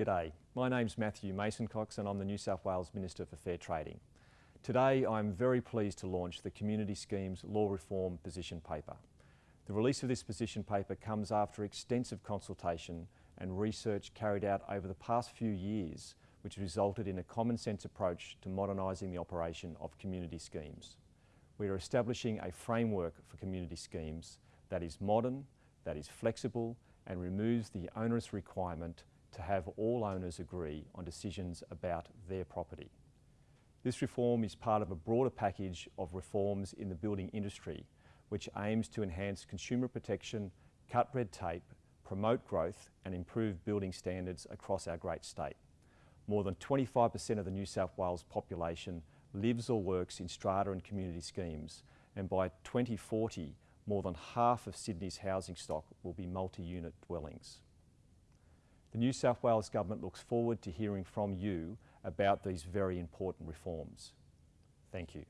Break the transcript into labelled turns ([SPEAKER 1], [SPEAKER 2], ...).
[SPEAKER 1] G'day, my name's Matthew Mason Cox and I'm the New South Wales Minister for Fair Trading. Today I'm very pleased to launch the Community Schemes Law Reform Position Paper. The release of this position paper comes after extensive consultation and research carried out over the past few years which resulted in a common sense approach to modernising the operation of community schemes. We are establishing a framework for community schemes that is modern, that is flexible and removes the onerous requirement to have all owners agree on decisions about their property. This reform is part of a broader package of reforms in the building industry which aims to enhance consumer protection, cut red tape, promote growth and improve building standards across our great state. More than 25% of the New South Wales population lives or works in strata and community schemes and by 2040 more than half of Sydney's housing stock will be multi-unit dwellings. The New South Wales Government looks forward to hearing from you about these very important reforms. Thank you.